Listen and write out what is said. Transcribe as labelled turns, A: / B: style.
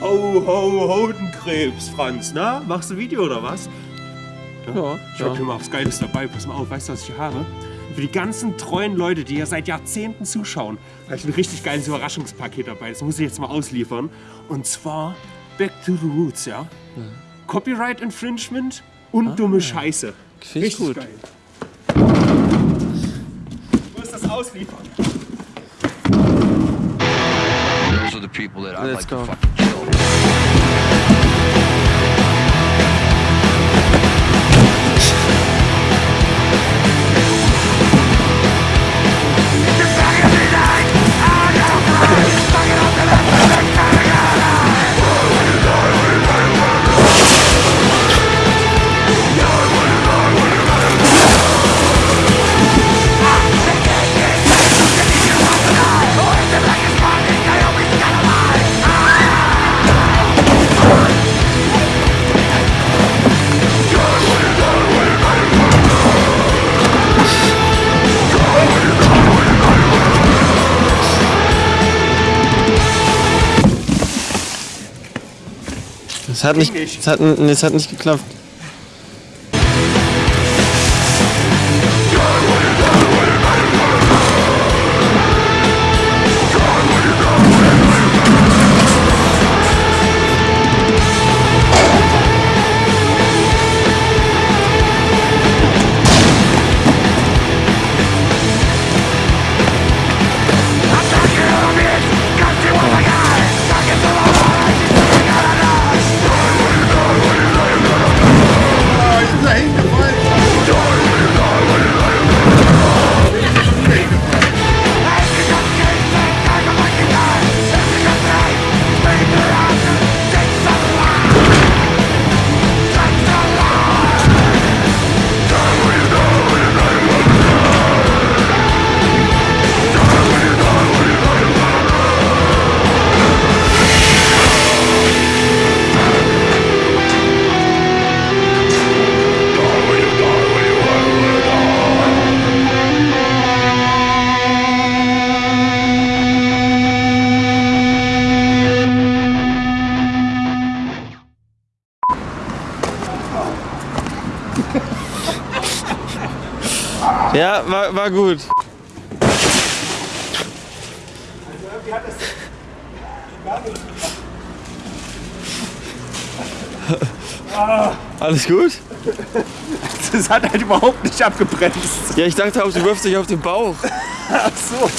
A: Ho, ho, Hodenkrebs, Franz, na? Machst du Video oder was?
B: Ja,
A: Ich hab
B: ja.
A: hier mal was Geiles dabei. Pass mal auf, weißt du, was ich hier habe? Für die ganzen treuen Leute, die ja seit Jahrzehnten zuschauen, habe ich ein richtig geiles Überraschungspaket dabei. Das muss ich jetzt mal ausliefern. Und zwar Back to the Roots, ja? Copyright Infringement und dumme Scheiße. Richtig
B: gut.
A: geil. Ich muss das ausliefern.
C: Those are the people that I'd
B: Let's
C: like to
B: go.
C: fucking Show.
B: Es hat
A: nicht,
B: es hat, nee, es hat nicht geklappt. Ja, war, war gut. Alles gut?
A: Das hat halt überhaupt nicht abgebremst.
B: Ja, ich dachte auch, du wirfst dich auf den Bauch.
A: Ach so.